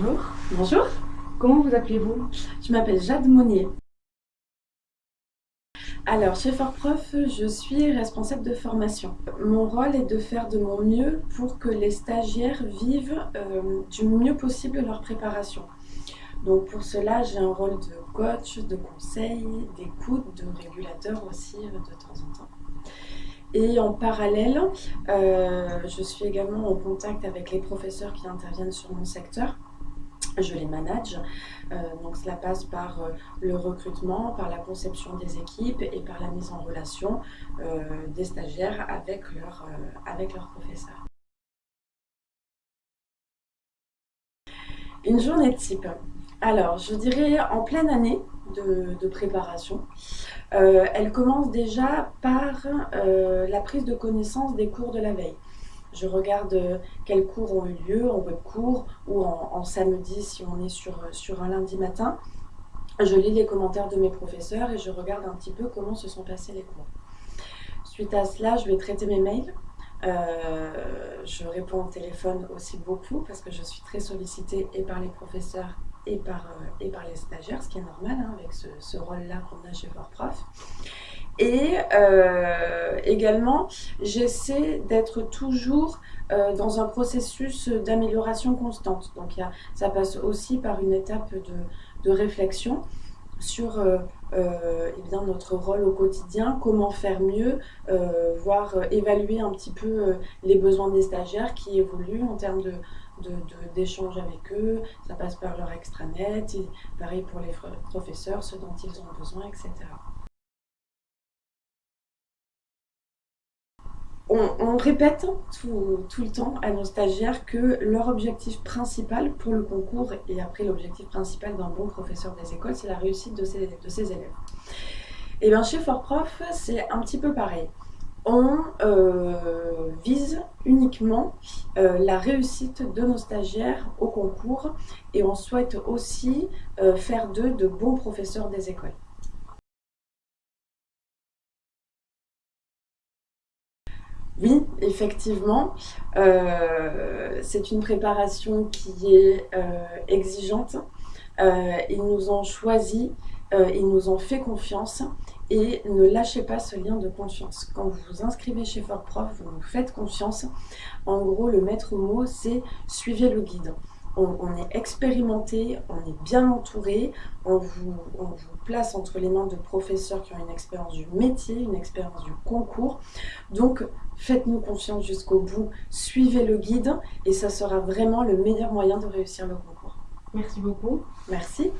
Bonjour. Bonjour, Comment vous appelez-vous? Je m'appelle Jade Monnier. Alors, chez Fortprof, je suis responsable de formation. Mon rôle est de faire de mon mieux pour que les stagiaires vivent euh, du mieux possible leur préparation. Donc pour cela, j'ai un rôle de coach, de conseil, d'écoute, de régulateur aussi euh, de temps en temps. Et en parallèle, euh, je suis également en contact avec les professeurs qui interviennent sur mon secteur. Je les manage, Euh, donc cela passe par euh, le recrutement, par la conception des équipes et par la mise en relation euh, des stagiaires avec leurs professeurs. Une journée type. Alors, je dirais en pleine année de, de préparation. Elle commence déjà par la prise de connaissance des cours de la veille. Je regarde euh, quels cours ont eu lieu en web cours ou en, samedi si on est sur, sur un lundi matin. Je lis les commentaires de mes professeurs et je regarde un petit peu comment se sont passés les cours. Suite à cela, je vais traiter mes mails. Euh, je réponds au téléphone aussi beaucoup parce que je suis très sollicitée et par les professeurs et par, euh, et par les stagiaires, ce qui est normal hein, avec ce, ce rôle-là qu'on a chez Fortprof. Et euh, également, j'essaie d'être toujours euh, dans un processus d'amélioration constante. Donc ça passe aussi par une étape de, réflexion sur euh, eh notre rôle au quotidien, comment faire mieux, voire évaluer un petit peu les besoins des stagiaires qui évoluent en termes d'échanges avec eux. Ça passe par leur extranet, et pareil pour les professeurs, ce dont ils ont besoin, etc. On, répète tout, le temps à nos stagiaires que leur objectif principal pour le concours et après l'objectif principal d'un bon professeur des écoles, c'est la réussite de ses, élèves. Et bien chez Fortprof, c'est un petit peu pareil. On euh, vise uniquement euh, la réussite de nos stagiaires au concours et on souhaite aussi euh, faire d'eux de bons professeurs des écoles. Oui, effectivement, euh, c'est une préparation qui est euh, exigeante. Euh, ils nous ont choisi, ils nous ont fait confiance et ne lâchez pas ce lien de confiance. Quand vous vous inscrivez chez Fortprof, vous nous faites confiance. En gros, le maître mot, c'est suivez le guide. On, on est expérimenté, on est bien entouré, on vous, on vous place entre les mains de professeurs qui ont une expérience du métier, une expérience du concours. Donc, faites-nous confiance jusqu'au bout, suivez le guide et ça sera vraiment le meilleur moyen de réussir le concours. Merci beaucoup. Merci.